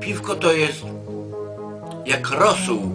Piwko to jest jak rosół.